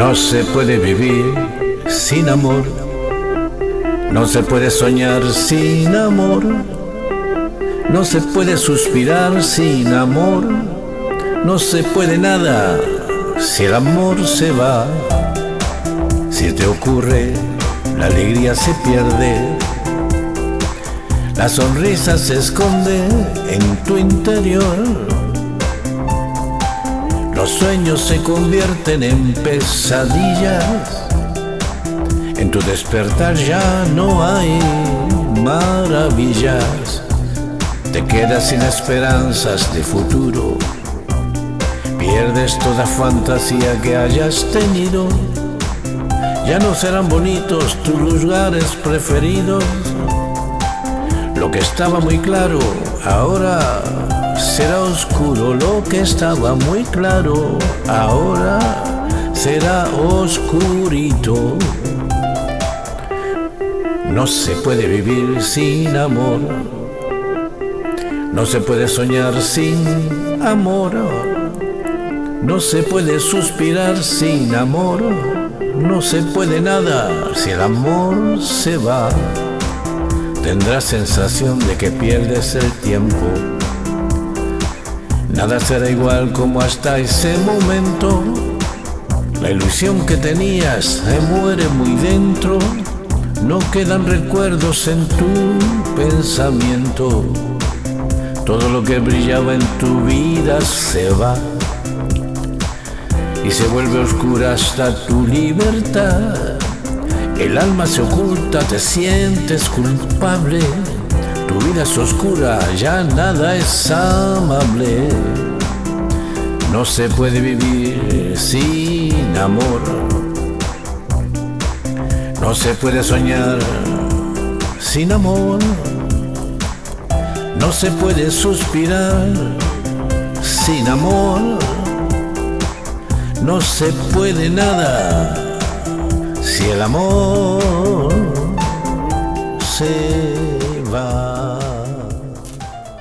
No se puede vivir sin amor, no se puede soñar sin amor, no se puede suspirar sin amor, no se puede nada si el amor se va. Si te ocurre, la alegría se pierde, la sonrisa se esconde en tu interior los sueños se convierten en pesadillas. En tu despertar ya no hay maravillas. Te quedas sin esperanzas de futuro. Pierdes toda fantasía que hayas tenido. Ya no serán bonitos tus lugares preferidos. Lo que estaba muy claro ahora será oscuro lo que estaba muy claro, ahora será oscurito. No se puede vivir sin amor, no se puede soñar sin amor, no se puede suspirar sin amor, no se puede nada si el amor se va. Tendrás sensación de que pierdes el tiempo Nada será igual como hasta ese momento. La ilusión que tenías se muere muy dentro. No quedan recuerdos en tu pensamiento. Todo lo que brillaba en tu vida se va. Y se vuelve oscura hasta tu libertad. El alma se oculta, te sientes culpable tu vida es oscura, ya nada es amable. No se puede vivir sin amor. No se puede soñar sin amor. No se puede suspirar sin amor. No se puede nada si el amor